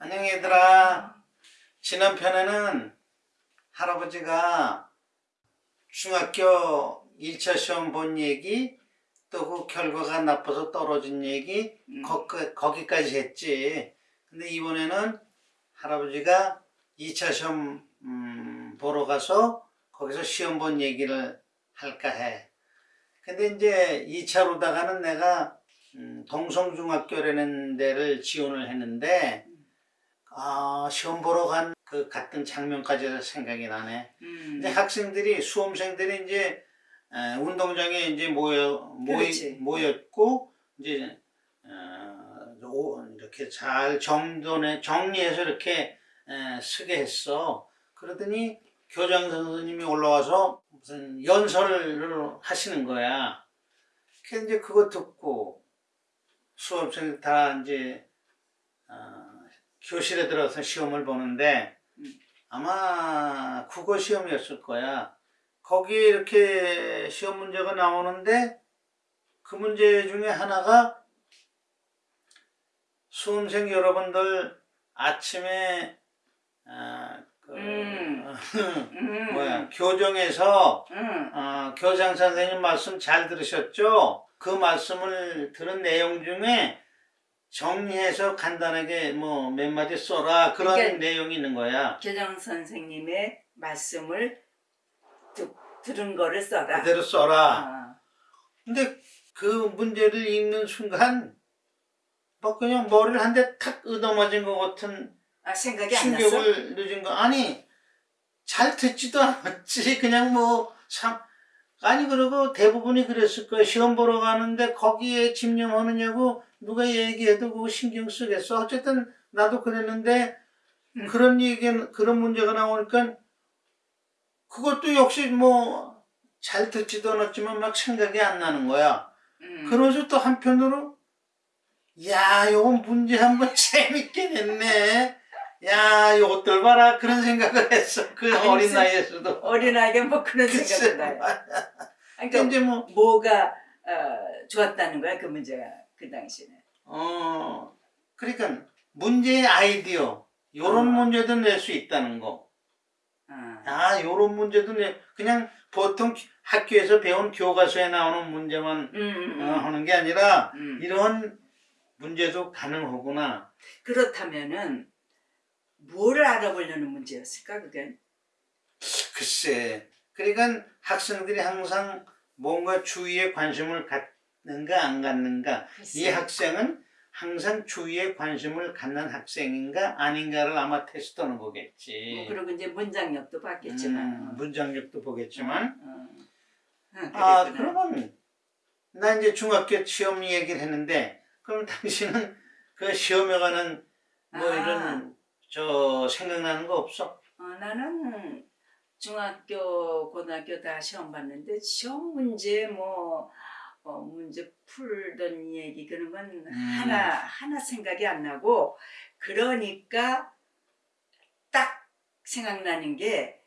안녕 얘들아. 지난 편에는 할아버지가 중학교 1차 시험 본 얘기 또 그 결과가 나빠서 떨어진 얘기 음. 거, 거기까지 했지. 근데 이번에는 할아버지가 2차 시험 음, 보러 가서 거기서 시험 본 얘기를 할까 해. 근데 이제 2차로다가는 내가 음, 동성중학교라는 데를 지원을 했는데 아 시험 보러 간그 갔던 장면까지 생각이 나네. 음. 근데 학생들이 수험생들이 이제 에, 운동장에 이제 모여 모이. 모였고 이제 어, 오- 이렇게 잘 정돈해 정리해서 이렇게 에, 쓰게 했어. 그러더니 교장 선생님이 올라와서 무슨 연설을 하시는 거야. 그래서 이제 그거 듣고 수험생들 다 이제 어, 교실에 들어서 시험을 보는데 음. 아마 국어 시험이었을 거야. 거기에 이렇게 시험 문제가 나오는데 그 문제 중에 하나가 수험생 여러분들 아침에 아, 그, 음. 음. 뭐야 교정에서 음. 어, 교장 선생님 말씀 잘 들으셨죠? 그 말씀을 들은 내용 중에 정리해서 간단하게 뭐 몇 마디 써라 그런 그러니까- 내용이 있는 거야. 교장 선생님의 말씀을 듣, 들은 거를 써라. 그대로 써라. 아. 근데 그 문제를 읽는 순간 뭐 그냥 머리를 한 대 탁 얻어맞은 것 같은 아, 생각이? 충격을 늦은 거 아니 잘 듣지도 않았지 그냥 뭐 참 아니 그리고 대부분이 그랬을 거야 시험 보러 가는데 거기에 집념하느냐고 누가 얘기해도 그거 신경 쓰겠어 어쨌든 나도 그랬는데 음. 그런 얘기 그런 문제가 나오니까 그것도 역시 뭐 잘 듣지도 않았지만 막 생각이 안 나는 거야 음. 그러면서 또 한편으로 야 요건 문제 한번 재밌게 냈네 야 요것들 봐라 그런 생각을 했어 그 아니, 어린 나이에서도 어린아이가 뭐 그런 생각이 나요. 그러니까 이제 뭐 뭐가 어, 좋았다는 거야 그 문제가 그 당시에. 어, 그러니까 문제의 아이디어 요런 어. 문제도 낼 수 있다는 거. 아. 아, 요런 문제도 내 그냥 보통 학교에서 배운 교과서에 나오는 문제만 음, 음, 어, 음. 하는 게 아니라 음. 이런 문제도 가능하구나. 그렇다면은 뭐를 알아보려는 문제였을까 그게? 글쎄. 그러니까 학생들이 항상 뭔가 주위에 관심을 갖는가 안 갖는가. 이 학생은 항상 주위에 관심을 갖는 학생인가 아닌가를 아마 테스트하는 거겠지. 뭐 그리고 이제 문장력도 봤겠지만. 음, 문장력도 보겠지만. 어. 응, 아. 그러면 나 이제 중학교 시험 얘기를 했는데 그럼 당신은 그 시험에 관한 뭐 아. 이런 저 생각나는 거 없어? 어, 나는 중학교, 고등학교 다 시험 봤는데 시험 문제 뭐 어, 문제 풀던 얘기 그런 건 음. 하나 하나 생각이 안 나고 그러니까 딱 생각나는 게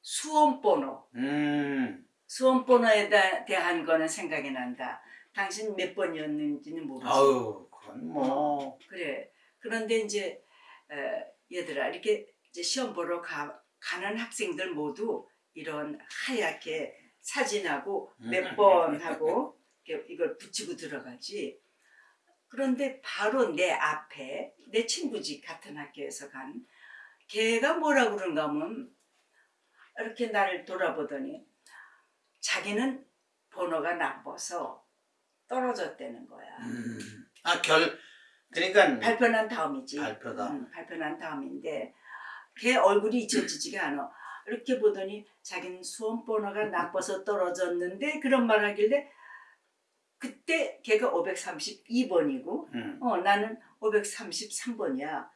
수험 번호. 음, 수험 번호에 다- 대한 거는 생각이 난다. 당신 몇 번이었는지는 모르지. 아유, 그건 뭐. 그래. 그런데 이제 어, 얘들아 이렇게 이제 시험 보러 가, 가는 학생들 모두 이런 하얗게 사진하고 몇 번 하고 이걸 붙이고 들어가지. 그런데 바로 내 앞에 내 친구 집 같은 학교에서 간 걔가 뭐라 그런가 하면 이렇게 나를 돌아보더니 자기는 번호가 나빠서 떨어졌다는 거야. 음. 아, 결, 그러니까 발표난 다음이지. 발표다. 응, 발표난 다음인데 걔 얼굴이 잊혀지지가 않아. 이렇게 보더니 자기는 수험 번호가 나빠서 떨어졌는데 그런 말 하길래 그때 걔가 532번이고 음. 어 나는 533번이야.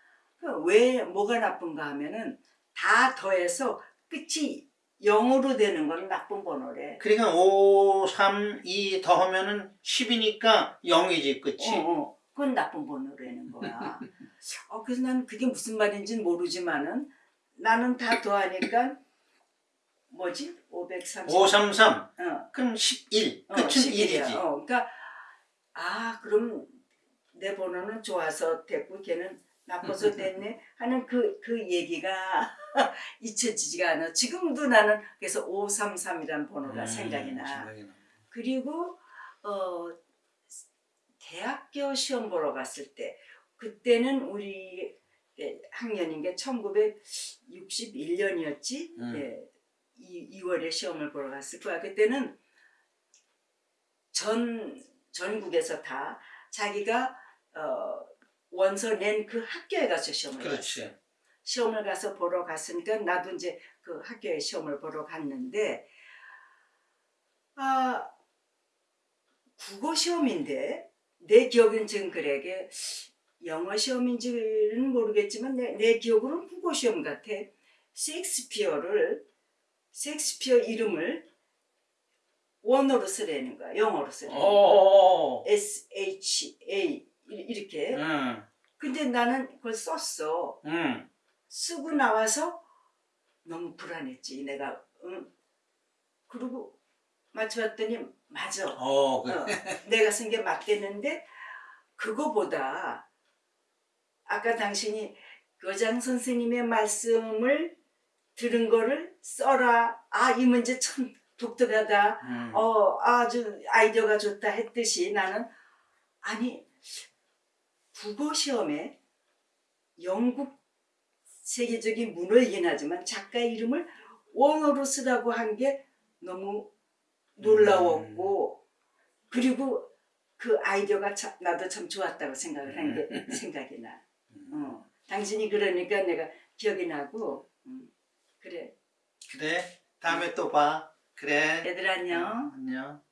왜 뭐가 나쁜가 하면은 다 더해서 끝이 0으로 되는 건 나쁜 번호래. 그러니까 5, 3, 2 더하면은 10이니까 0이지, 그치? 어, 어. 그건 나쁜 번호라는 거야. 어, 그래서 난 그게 무슨 말인지는 모르지만은 나는 다 더하니까 뭐지? 530. 533, 어, 그럼 11, 어, 끝은 11이야. 1이지. 어, 그러니까 아 그럼 내 번호는 좋아서 됐고 걔는 나빠서 됐네 하는 그, 그 얘기가 잊혀지지가 않아. 지금도 나는 그래서 533이라는 번호가 음, 생각이 나. 생각이 나. 그리고 어 대학교 시험 보러 갔을 때 그때는 우리 예, 학년인 게 1961년이었지. 음. 예, 2, 2월에 시험을 보러 갔을 거야. 그때는 전 전국에서 다 자기가 어, 원서 낸 그 학교에 가서 시험을. 그렇지. 시험을 가서 보러 갔으니까 나도 이제 그 학교에 시험을 보러 갔는데 아 국어 시험인데 내 기억은 지금 그래 게 영어 시험인지는 모르겠지만 내, 내 기억으로는 국어 시험 같아 셰익스피어를 셰익스피어 이름을 원어로 쓰라는 거야 영어로 쓰라는 거야 오. S H A 이렇게 응. 근데 나는 그걸 썼어 응. 쓰고 나와서 너무 불안했지 내가 응. 그리고 맞춰봤더니 맞아 어, 그. 어, 내가 쓴 게 맞대는데 그거보다 아까 당신이 교장 선생님의 말씀을 들은 거를 써라 아 이 문제 참 독특하다 음. 어 아주 아이디어가 좋다 했듯이 나는 아니 국어 시험에 영국 세계적인 문어이긴 하지만 작가 이름을 원어로 쓰라고 한 게 너무 놀라웠고 그리고 그 아이디어가 참, 나도 참 좋았다고 생각을 한 게 생각이 나. 어. 당신이 그러니까 내가 기억이 나고 음, 그래 그래. 다음에 또 봐. 그래. 얘들 안녕. 안녕.